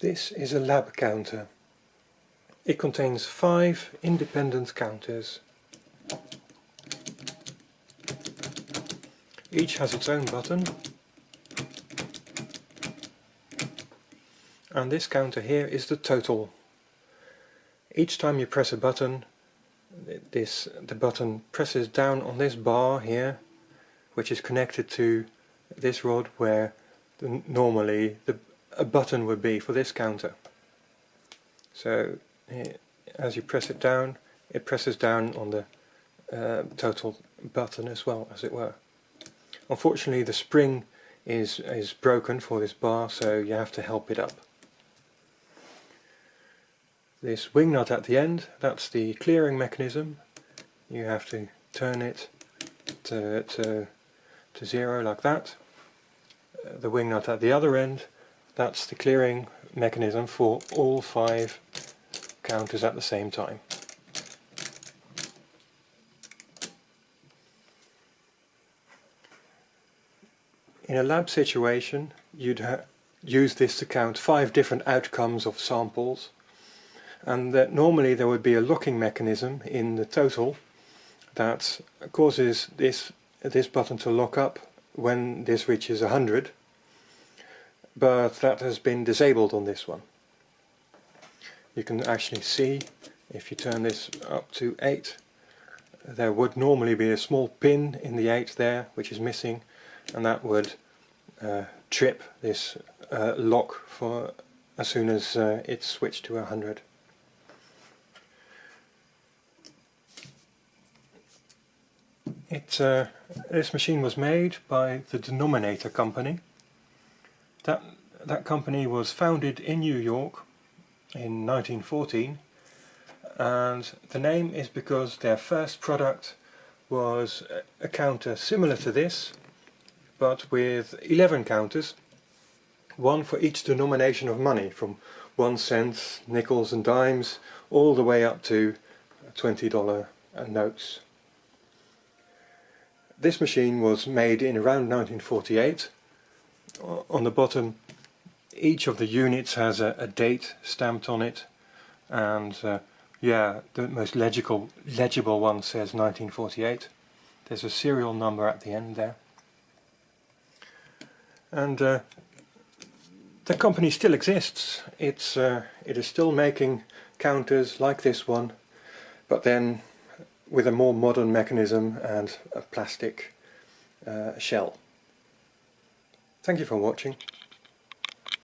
This is a lab counter. It contains five independent counters. Each has its own button. And this counter here is the total. Each time you press a button, this the button presses down on this bar here, which is connected to this rod where the, normally the, a button would be for this counter. So as you press it down, it presses down on the uh, total button as well, as it were. Unfortunately the spring is, is broken for this bar, so you have to help it up. This wing nut at the end, that's the clearing mechanism. You have to turn it to, to, to zero like that. Uh, the wing nut at the other end, that's the clearing mechanism for all five counters at the same time. In a lab situation you'd use this to count five different outcomes of samples and that normally there would be a locking mechanism in the total that causes this this button to lock up when this reaches 100 but that has been disabled on this one. You can actually see if you turn this up to 8 there would normally be a small pin in the 8 there which is missing and that would uh, trip this uh, lock for as soon as uh, it's switched to 100. It, uh, this machine was made by the Denominator Company. That, that company was founded in New York in 1914 and the name is because their first product was a counter similar to this but with 11 counters one for each denomination of money from one cent, nickels and dimes all the way up to $20 notes. This machine was made in around 1948. On the bottom each of the units has a, a date stamped on it and uh, yeah, the most legible, legible one says 1948. There's a serial number at the end there. And uh, the company still exists. It's uh, it is still making counters like this one, but then with a more modern mechanism and a plastic uh, shell. Thank you for watching.